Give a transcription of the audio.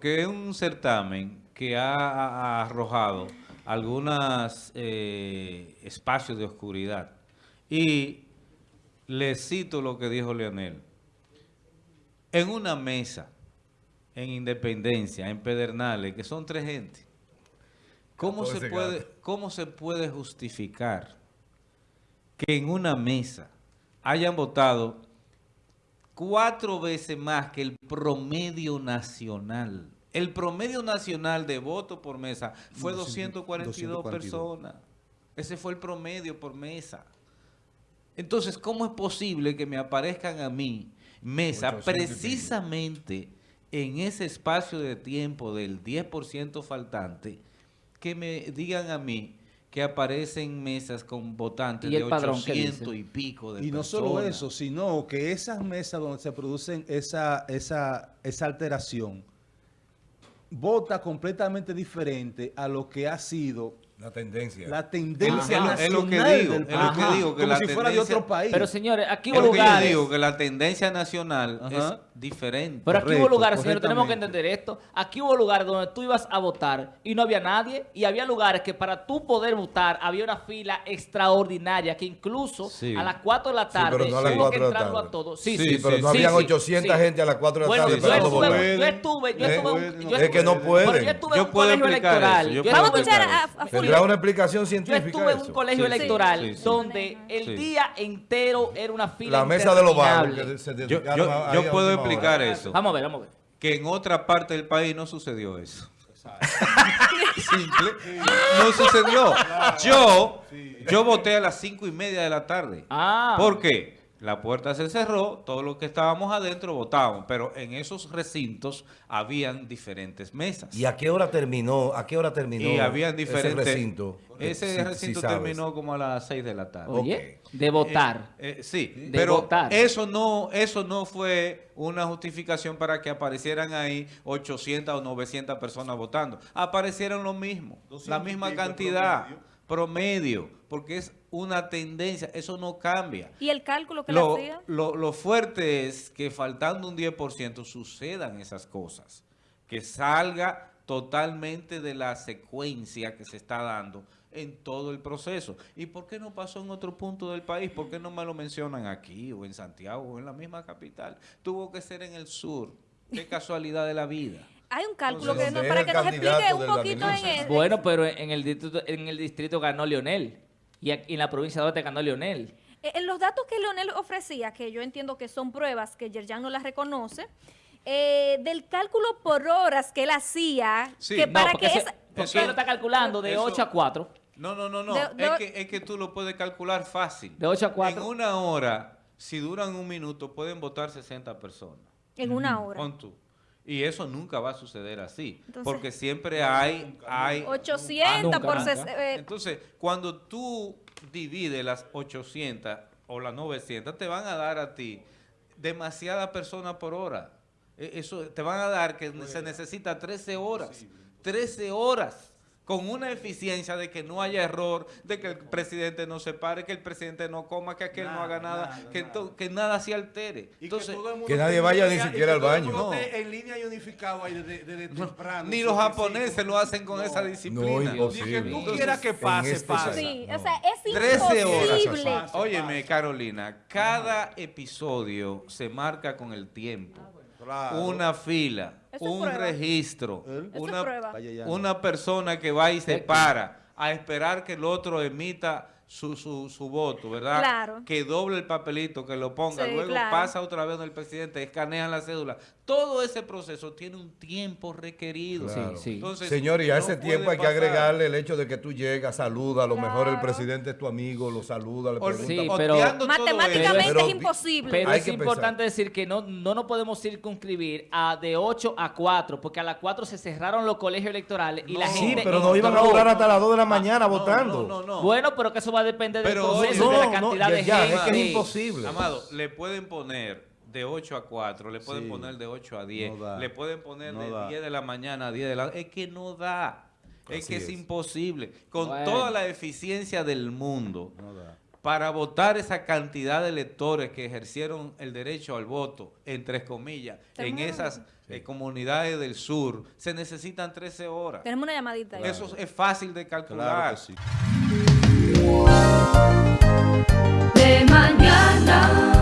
porque es un certamen que ha, ha arrojado algunos espacios de oscuridad. Y le cito lo que dijo Leonel. En una mesa, en Independencia, en Pedernales, que son tres gente, ¿cómo se, puede, ¿cómo se puede justificar que en una mesa hayan votado cuatro veces más que el promedio nacional? El promedio nacional de voto por mesa fue 242, personas. Ese fue el promedio por mesa. Entonces, ¿cómo es posible que me aparezcan a mí mesa precisamente en ese espacio de tiempo del 10% faltante, que me digan a mí que aparecen mesas con votantes de 800 y pico de Y no solo eso, sino que esas mesas donde se producen esa, esa, esa alteración, vota completamente diferente a lo que ha sido la tendencia. La tendencia nacional es lo que digo, es lo que digo que como la si fuera de otro país. Pero señores, aquí hubo hubo lugares... que yo digo que la tendencia nacional es diferente. Pero aquí hubo lugares, señores, tenemos que entender esto. Aquí hubo lugares donde tú ibas a votar y no había nadie. Y había lugares que para tú poder votar había una fila extraordinaria que incluso a las 4 de la tarde sí, pero no a las 4 de la tarde. a todos. Sí, sí, pero no habían 800 gente a las 4 de la tarde esperando votar. Yo estuve, yo estuve... Es que no pueden. Yo estuve en un colegio electoral. Vamos a escuchar a Tendrá una explicación yo estuve en un colegio electoral donde el día entero era una fila La mesa de los barrios. Yo, yo puedo explicar eso. Vamos a ver, vamos a ver. Que en otra parte del país no sucedió eso. Simple. No sucedió. Yo, yo voté a las cinco y media de la tarde. Ah. ¿Por qué? La puerta se cerró, todos los que estábamos adentro votábamos, pero en esos recintos habían diferentes mesas. ¿Y a qué hora terminó? ¿A qué hora terminó? Y habían diferentes ese recinto. Ese recinto terminó como a las 6 de la tarde. Oye, de votar. Eh, eh, sí, de pero votar. eso no eso no fue una justificación para que aparecieran ahí 800 o 900 personas votando. Aparecieron lo mismo, la misma cantidad promedio, porque es una tendencia, eso no cambia. ¿Y el cálculo que lo, le hacía? Lo, lo fuerte es que faltando un 10% sucedan esas cosas, que salga totalmente de la secuencia que se está dando en todo el proceso. ¿Y por qué no pasó en otro punto del país? ¿Por qué no me lo mencionan aquí o en Santiago o en la misma capital? Tuvo que ser en el sur. Qué casualidad de la vida. Hay un cálculo que no, para que nos explique un poquito en el... Bueno, pero en el distrito, en el distrito ganó Leonel. Y en la provincia de Duarte ganó Leonel. Eh, en los datos que Leonel ofrecía, que yo entiendo que son pruebas que Yerjan no las reconoce, eh, del cálculo por horas que él hacía, que para que esa, porque él lo está calculando de 8 a 4. No, no, no, no. es, que, es que tú lo puedes calcular fácil. De 8 a 4. En una hora, si duran un minuto, pueden votar 60 personas. En una hora. Pon tú. Y eso nunca va a suceder así, porque siempre hay... hay 800 por... Eh, Entonces, cuando tú divides las 800 o las 900, te van a dar a ti demasiadas personas por hora. E, eso te van a dar que se necesita 13 horas. 13 horas con una eficiencia de que no haya error, de que el presidente no se pare, que el presidente no coma, que aquel no haga nada, que, que, nada se altere. Entonces, que, nadie vaya ni siquiera al baño. No. En línea y unificado ahí desde, temprano. Ni los japoneses lo hacen con esa disciplina. No, Ni que tú quieras que pase, este pase. Sí, o sea, es 13 horas. Óyeme, Carolina, cada episodio se marca con el tiempo. Una fila, un registro, una, una persona que va y se para a esperar que el otro emita su, su, su voto, ¿verdad? Claro. Que doble el papelito, que lo ponga, luego pasa otra vez el presidente, escanean la cédula. Todo ese proceso tiene un tiempo requerido. Entonces, Señor, y a ese tiempo hay que agregarle el hecho de que tú llegas, saluda, a lo mejor el presidente es tu amigo, lo saluda, le pregunta. Sí, pero matemáticamente es imposible. Pero es importante decir que no, no nos podemos circunscribir a de 8 a 4, porque a las 4 se cerraron los colegios electorales y la gente... Sí, pero no iban a durar hasta las 2 de la mañana votando. No, no, Bueno, pero que eso va a depender del proceso, de la cantidad de gente. Es que es imposible. Amado, le pueden poner de 8 a 4, le pueden poner de 8 a 10, le pueden poner de 10 de la mañana a 10 de la Es que no da. Es que es, imposible. Con toda la eficiencia del mundo. para votar esa cantidad de electores que ejercieron el derecho al voto, entre comillas, en esas eh, comunidades del sur, se necesitan 13 horas. Tenemos una llamadita. Eso es fácil de calcular. Claro que sí de mañana.